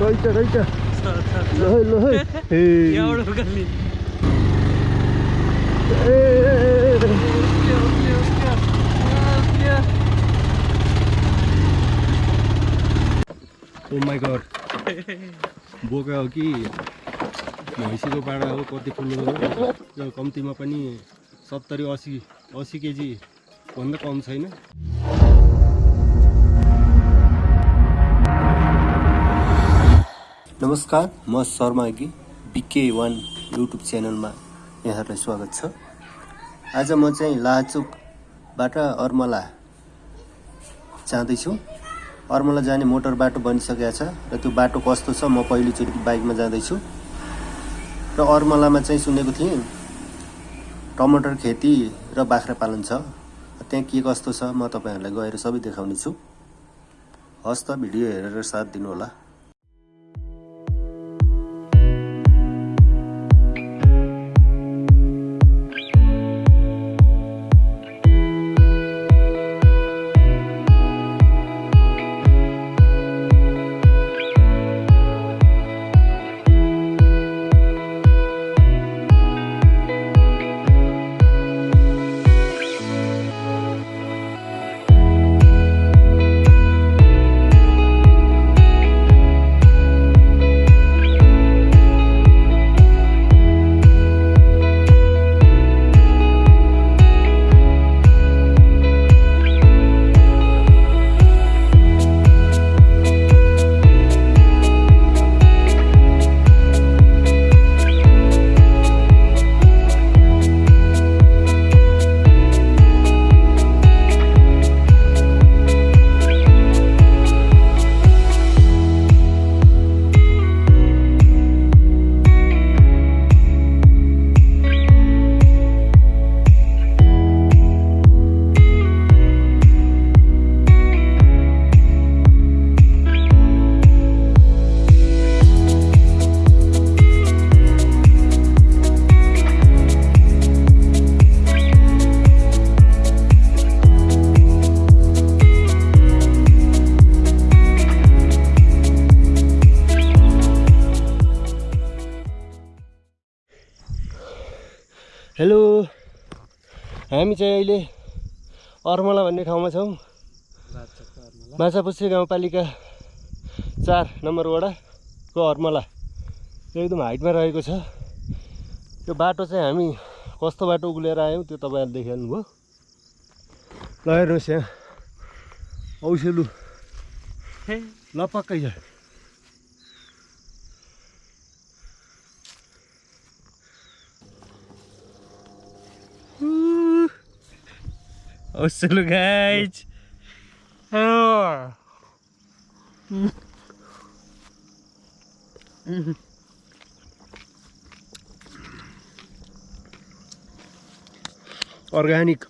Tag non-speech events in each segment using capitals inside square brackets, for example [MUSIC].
रहेछ रहेछ। घर oh बोका हो कि? भैँसीको भाँडा हो कति फुल्नु कम्तीमा पनि सत्तरी असी असी केजी। भन्दा कम छैन नमस्कार म शर्मा अघि बिके वान युट्युब च्यानलमा यहाँहरूलाई स्वागत छ आज म चाहिँ लाचुकबाट अर्मला जाँदैछु अर्मला जाने मोटर बाटो बनिसकेको छ र त्यो बाटो कस्तो छ म पहिलोचोटि बाइकमा जाँदैछु र अर्मलामा चाहिँ सुनेको थिएँ टमाटर खेती र बाख्रा पालन छ त्यहाँ के कस्तो छ म तपाईँहरूलाई गएर सबै देखाउने छु। हस् त भिडियो हेरेर साथ दिनुहोला। हेलो हामी चाहिँ अहिले अर्मला भन्ने ठाउँमा छौँ। माछापुच्छ्रे गाउँपालिका चार नम्बर वडाको अर्मला। एकदम हाइटमा रहेको छ। यो बाटो चाहिँ हामी कस्तो बाटो उक्लेर आयौँ त्यो तपाईँहरूले देखिहाल्नुभयो ल हेर्नुहोस् यहाँ। औसेलु। ल पक्कै छ औसेलु गाइज अर्ग्यानिक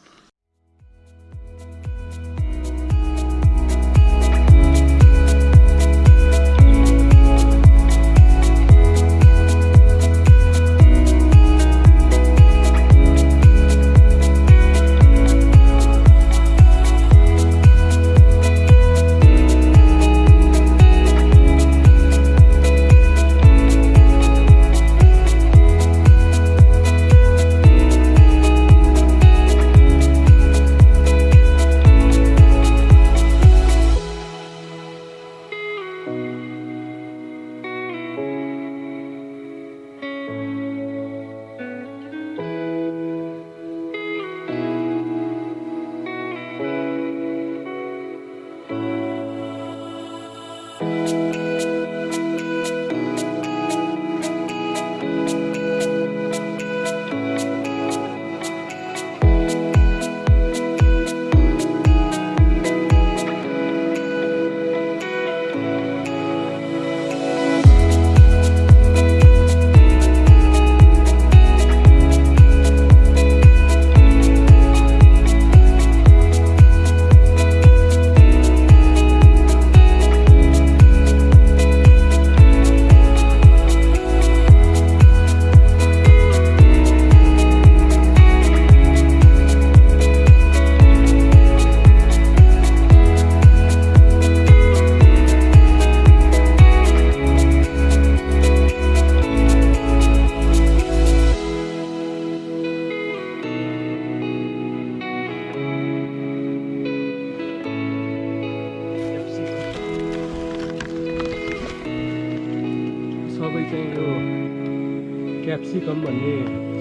क्याप्सिकम भन्ने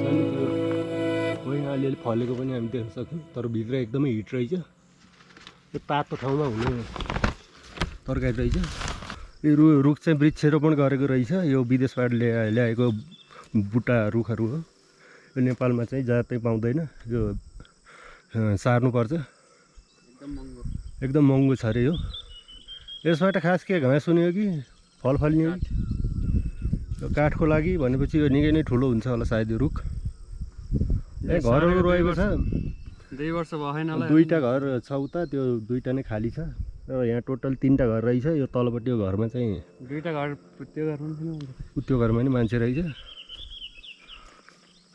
छ नि त्यो होइन अलिअलि फलेको पनि हामी देख्न सक्छौँ तर भित्र एकदमै हिट रहेछ। यो तातो ठाउँमा हुने तरकारी रहेछ। यो रु रुख चाहिँ वृक्षारोपण गरेको रहेछ। यो विदेशबाट ल्या ल्याएको बुट्टा रुखहरू हो। यो नेपालमा चाहिँ जातै पाउँदैन। यो सार्नुपर्छ। एकदम महँगो छ अरे यो। यसबाट खास के घाँस हुने हो कि फल फल्ने हो कि? काठको लागि भनेपछि यो निकै नै ठुलो हुन्छ होला सायद यो रुख। ए घरहरू रहेको छ। दुई वर्ष भएन दुईवटा घर छ उता त्यो दुईवटा नै खाली छ। र यहाँ टोटल तिनवटा घर रहेछ। यो तलपट्टि यो घरमा चाहिँ दुईवटा घर त्यो उ त्यो घरमा नि मान्छे रहेछ।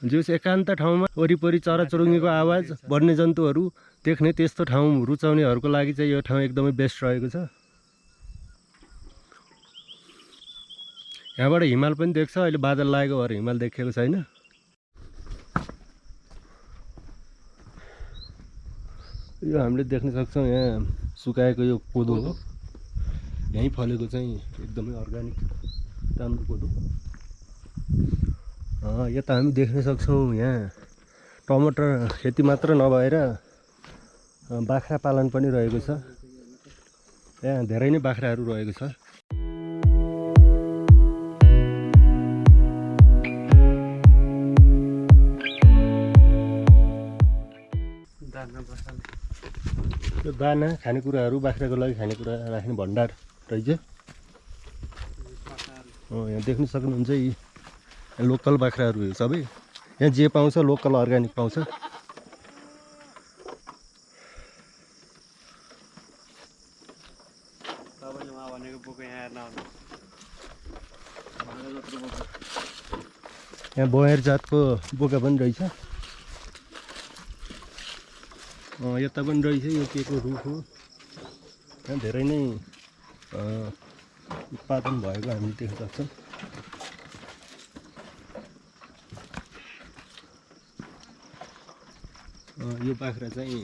जुस एकान्त ठाउँमा वरिपरि चराचुरुङ्गीको आवाज वन्यजन्तुहरू देख्ने त्यस्तो ठाउँ रुचाउनेहरूको लागि चाहिँ यो ठाउँ एकदमै बेस्ट रहेको छ। यहाँबाट हिमाल पनि देख्छ अहिले बादल लागेको भएर हिमाल देखेको छैन। यो हामीले देख्न सक्छौँ यहाँ सुकाएको यो कोदो हो। यहीँ फलेको चाहिँ एकदमै अर्ग्यानिक राम्रो कोदो। यता हामी देख्न सक्छौँ यहाँ टमाटर खेती मात्र नभएर बाख्रा पालन पनि रहेको छ। यहाँ धेरै नै बाख्राहरू रहेको छ। यो दाना खानेकुराहरू बाख्राको लागि खानेकुरा राख्ने भण्डार रहेछ। यहाँ देख्न सक्नुहुन्छ यी लोकल बाख्राहरू सबै। यहाँ जे पाउँछ लोकल अर्ग्यानिक पाउँछ। यहाँ बयर जातको बोका पनि रहेछ। यता पनि रहेछ यो के को रुख हो? धेरै नै उत्पादन भएको हामीले देख्न सक्छौँ यो बाख्रा चाहिँ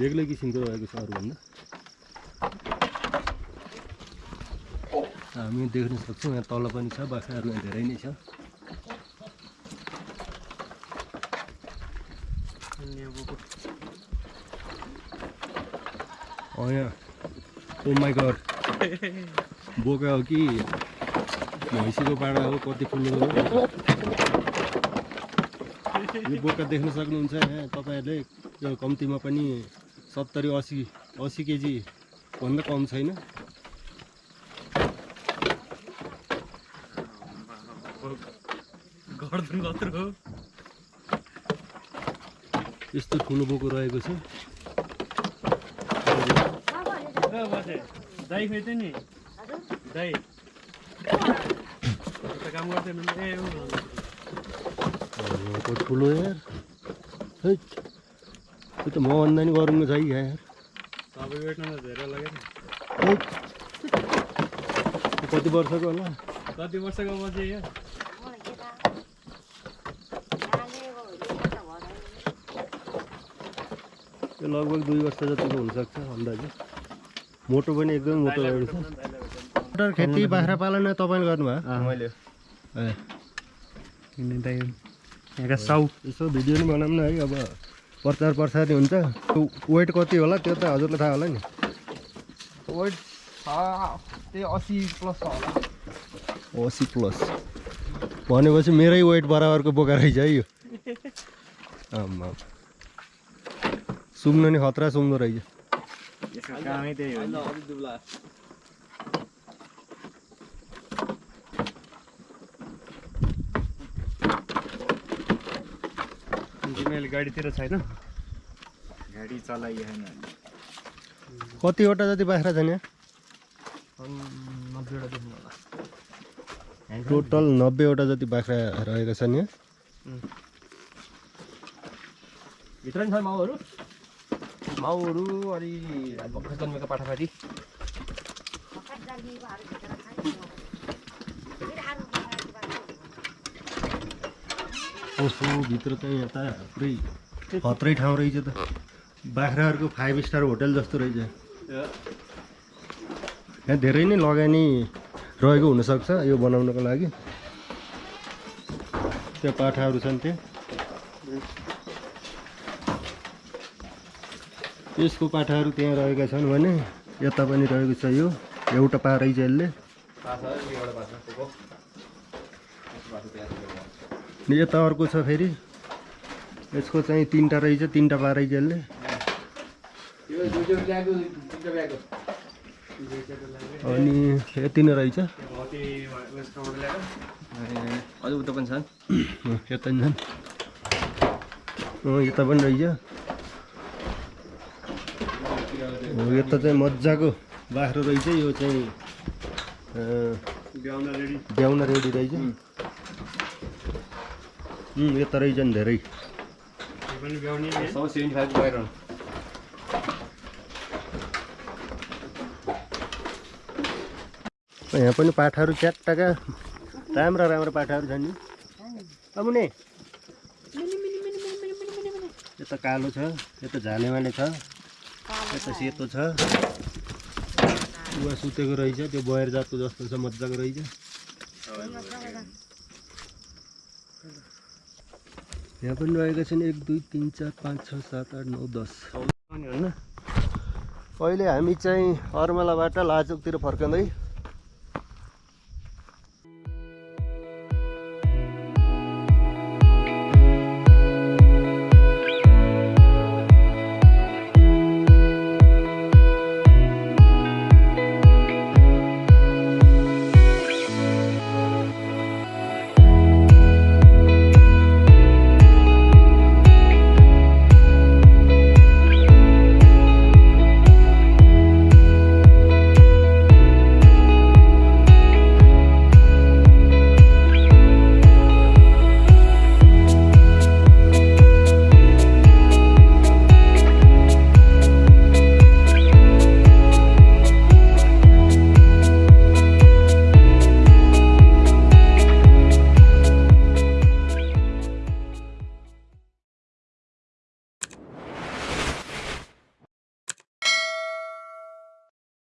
बेग्लै किसिमको रहेको छ अरूभन्दा। हामी देख्न सक्छौँ यहाँ तल पनि छ बाख्राहरू धेरै नै छ। ओ माई गड बोका हो कि? भैँसीको पाडा हो कति ठुलो हो? यो बोका देख्न सक्नुहुन्छ यहाँ तपाईँहरूले यो कम्तीमा पनि सत्तरी असी असी केजी भन्दा कम छैन। गर्दन कत्रो हो। यस्तो ठुलो बोको रहेको छ। नि दाइ ठुलो यार। त्यो त मभन्दा नि गरौँको छ यार। त धेरै कति वर्षको होला? कति वर्षको बजे यो यो लगभग दुई वर्ष जतिको हुनसक्छ अन्दाजी। मोटो पनि एकदमै मोटो छ मटर खेती बाख्रा पालन तपाईँले गर्नुभयो? मैले। यहाँका साउ यसो भिडियो नि बनाऊँ न है अब प्रचार प्रसार हुन्छ। वेट कति होला? त्यो त हजुरलाई थाहा होला नि। वेट त्यही असी प्लस होला। असी प्लस। भनेपछि मेरै वेट बराबरको बोका रहेछ है यो। [LAUGHS] आम्मा सुँग्नु नि खतरा सुँग्दो रहेछ। कामै त्यही हो। होइन अलि दुब्ला। मैले गाडीतिर छैन? गाडी चलाइएन कतिवटा जति बाख्रा छन् टोटल नब्बेवटा जति बाख्रा रहेका छन् यहाँ भित्र नि छ माउहरू? माउहरू अलि भर्खर जन्मेको पाठापाटी ओहो भित्र चाहिँ यता पुरै खत्रै ठाउँ रहेछ त। बाख्राहरूको फाइभ स्टार होटल जस्तो रहेछ। यहाँ धेरै नै लगानी रहेको हुनसक्छ यो बनाउनको लागि। त्यहाँ पाठाहरू छन् त्यहाँ यसको पाठाहरू त्यहाँ रहेका छन् भने यता पनि रहेको छ यो। एउटा पा रहेछ यसले। पाछ एउटा पाछ पोको पाछ त्यहाँ अनि यता अर्को छ फेरि। यसको चाहिँ तिनवटा रहेछ तिनवटा पा रहेछ यसले। यो दुईवटा ल्याएको तिनवटा ल्याएको अनि यति नै रहेछ। उता पनि छन्। यता यता पनि रहेछ। हो, यता चाहिँ मजाको बाख्रो रहेछ यो चाहिँ अँ, ब्याउन रेडी। रहेछ। उम्, यता रहेछ नि धेरै। यहाँ पनि पाठाहरू च्याट्टाका राम्रा राम्रा पाठाहरू छन् नि। अमुने यता कालो छ यता झालेमाले छ। यता सेतो छ। उहाँ सुतेको रहेछ त्यो बयर जातको जस्तो छ मजाको रहेछ। यहाँ पनि रहेका छन् एक दुई तिन चार पाँच छ सात आठ नौ दस। होइन अहिले हामी चाहिँ अर्मलाबाट लाचोकतिर फर्कँदै